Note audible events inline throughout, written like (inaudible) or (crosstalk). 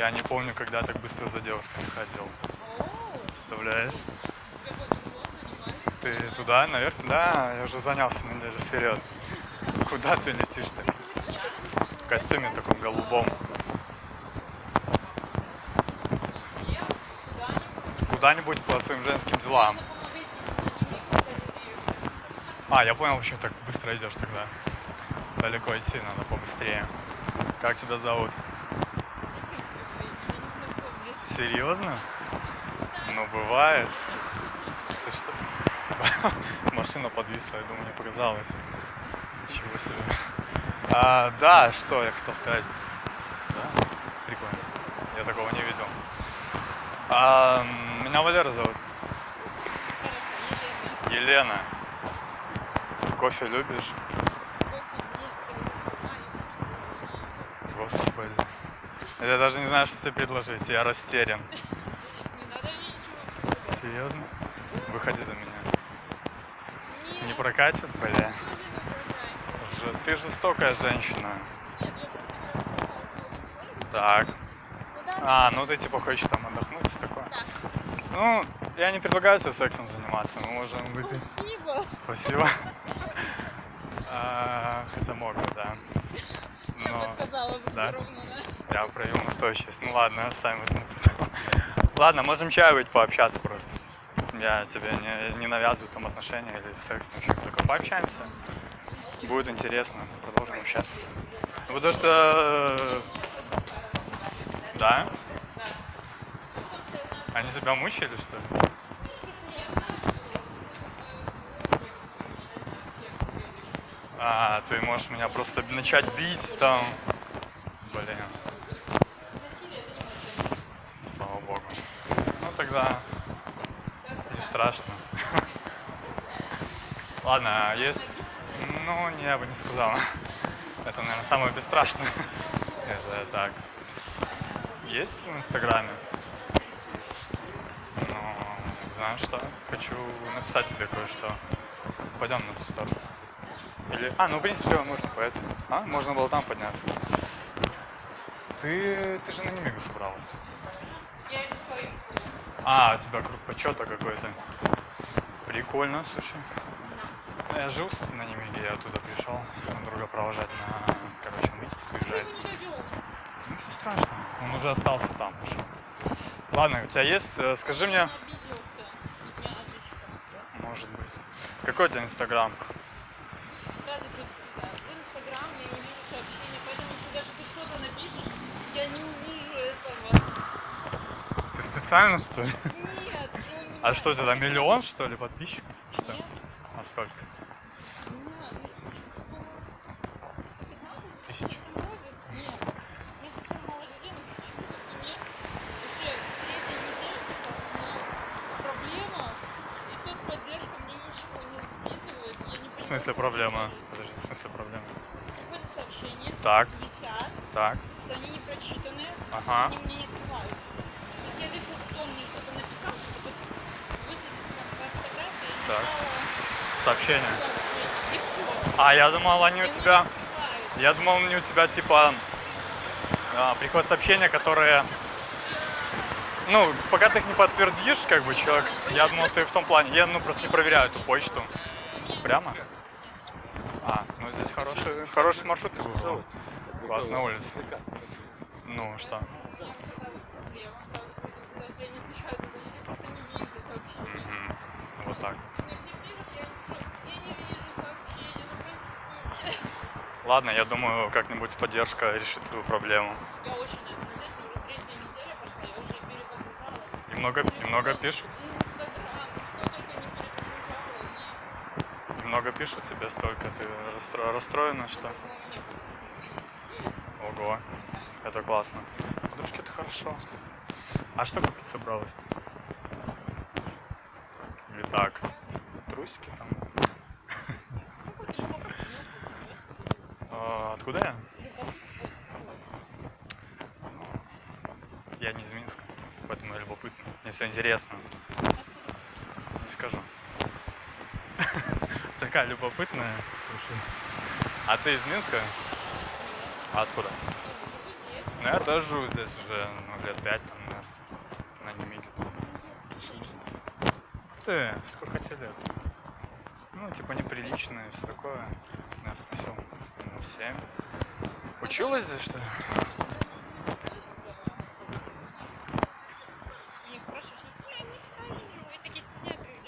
Я не помню, когда так быстро за девушками ходил. Представляешь? Ты туда, наверх? Да, я уже занялся неделю вперед. Куда ты летишь-то? В костюме таком голубом. Куда-нибудь по своим женским делам. А, я понял, почему так быстро идешь тогда. Далеко идти надо побыстрее. Как тебя зовут? Серьезно? Ну, бывает. Ты что? (laughs) Машина подвисла, я думаю, не показалось. Ничего себе. А, да, что я хотел сказать. Да? Прикольно. Я такого не видел. А, меня Валера зовут. Елена. Кофе любишь? Господи. Я даже не знаю, что тебе предложить. Я растерян. Серьезно? Выходи за меня. Не прокатит, бля? Ж- Ты жестокая женщина. Так. А, ну ты типа хочешь там отдохнуть и такое. Ну, я не предлагаю тебе сексом заниматься. Мы можем выпить. Спасибо. Спасибо. (laughs) А, Хотя мог бы, да. Я бы бы да. все равно, я проявил настойчивость. Ну ладно, оставим это на. Ладно, можем чай выпить, пообщаться просто. Я тебе не, не навязываю там отношения или секс, там что такое. Пообщаемся. Будет интересно, продолжим общаться. Ну, Потому что... э, Да? Они тебя мучили, что ли? А, ты можешь меня просто начать бить там. Тогда не страшно. Ладно, есть? Ну, я бы не сказал. Это, наверное, самое бесстрашное. Это так. Есть в Инстаграме? Ну, знаешь что? Хочу написать тебе кое-что. Пойдем на ту сторону. Или... А, ну, в принципе, можно по этому. А, можно было там подняться. Ты, ты же на Немигу собралась. А, у тебя круг почета какой-то. Прикольно, слушай. Я жил на Немиге, я оттуда пришел. Друга провожать на, короче, он Витебск уезжает. Ну, что страшного. Он уже остался там уже. Ладно, у тебя есть, э, скажи мне, может быть. Какой у тебя Инстаграм? Сразу же э, в Инстаграм я не вижу сообщения, поэтому если даже ты что-то напишешь, я не увижу этого. Ты специально, что ли? Нет. А что тебя, там миллион, что ли, подписчиков? Что? Нет. А сколько? Тысячу. В смысле проблема? Подожди, в смысле проблема? Какое-то сообщение Так, висят, так, что они не прочитаны, ага. они мне не открываются. То есть я вижу, кто мне что-то написал, что вот высветит там твоя фотография, и Так. Сообщение. А, я думал, они у тебя... Я думал, они у тебя типа... а, приходят сообщения, которые... Ну, пока ты их не подтвердишь, как бы, человек, я думал, ты в том плане, я, ну, просто не проверяю эту почту. Прямо? А, ну, здесь хороший, хороший маршрут ты выбрал. Классная улица. Ну, что? Проблема сразу, потому что я не отвечаю, потому что я просто не вижу сообщения. Мгм. Вот так. Мне все пишут, я пишу, я не вижу сообщения, ну простите. Ладно, я думаю, как-нибудь поддержка решит твою проблему. Я очень но уже третья неделя пошла, я уже перезагружала. Немного, немного пишут? Инстаграм, ну что только не перезагружала, и Много пишут тебе столько, ты расстро- расстроена, что? Ого, это классно. Подружки, это хорошо. А что купить собралась-то? Или так? Трусики там? А, откуда я? Я не из Минска, поэтому я любопытно. Если интересно, не скажу. (laughs) Такая любопытная, слушай. А ты из Минска? А откуда? Ну, я тоже живу здесь уже ну, лет пять, там, на, на Немиге. Тусуюсь. Ух ты, сколько тебе лет? Ну, типа неприлично и все такое. Я спросил, ну, семь. Училась здесь, что ли?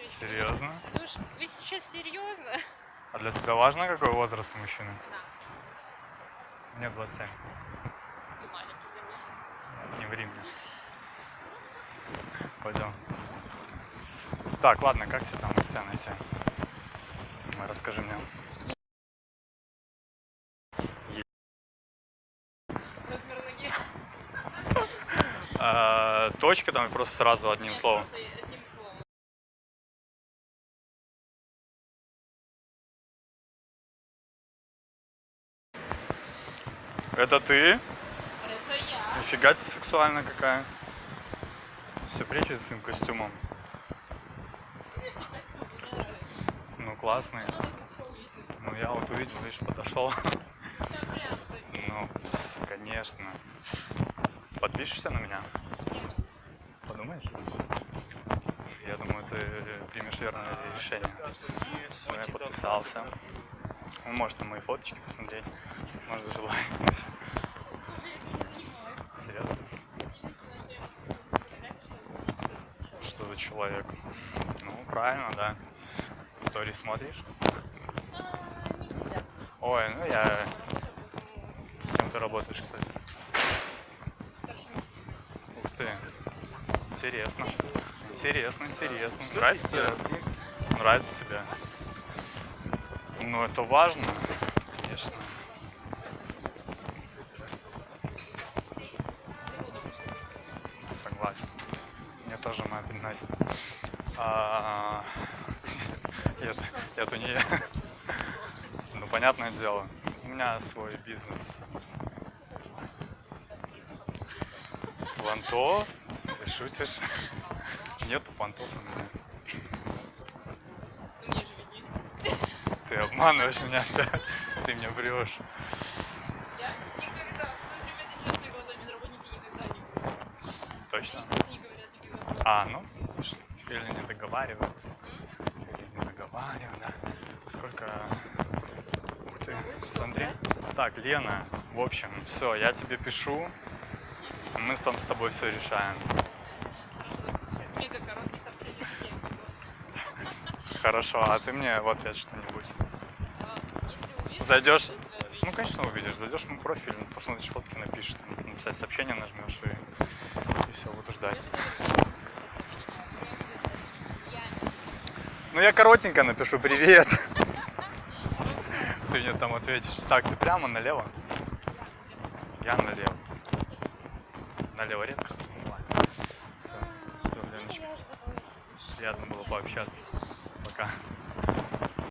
Серьезно? Ну вы сейчас серьезно? А для тебя важно, какой возраст у мужчины? Да. Мне 27. Ты маленький для меня. Не ври мне. Пойдем. Так, ладно, как тебе там себя найти? Давай, Расскажи мне. Размер ноги. (laughs) А, точка там просто сразу одним Нет, словом. просто одним словом. Это ты? Это я. Нифига ты сексуальная какая. Все прячешь за своим костюмом. Конечно, костюм, мне нравится. Ну, увидеть. Ну, я вот увидел, видишь, подошел. Ну, конечно. Подпишешься на меня? Подумаешь? Я думаю, ты примешь верное решение. Все, я подписался. Он может на мои фоточки посмотреть. Может, лайкнуть. Серьезно? Что за человек? Ну, правильно, да. Истории смотришь? А, не всегда. Ой, ну я... Кем ты работаешь, кстати? Ух ты. Интересно. Интересно, интересно. Нравится тебе? Нравится тебе? Ну, это важно, конечно. Моя приносит. А, (laughs) Нет, это не я. (laughs) Ну, понятное дело. У меня свой бизнес. Понтов? Ты шутишь? (laughs) Нету понтов у меня. Ты обманываешь меня опять. Ты мне врешь. А, ну, или не договаривают. Или не договаривают, да. Сколько... Ух ты, с Андреем? Так, Лена, в общем, все, я тебе пишу. Мы там с тобой все решаем. Хорошо, а ты мне в ответ что-нибудь. Зайдешь-. Ну, конечно, увидишь. Зайдешь в мой профиль, посмотришь фотки, напишешь, написать сообщение нажмешь и, и все, буду ждать. Я не Ну, я коротенько напишу привет. Ты мне там ответишь. Так, ты прямо налево? Я налево. Налево редко. Все, все, Леночка. Приятно было пообщаться. Пока.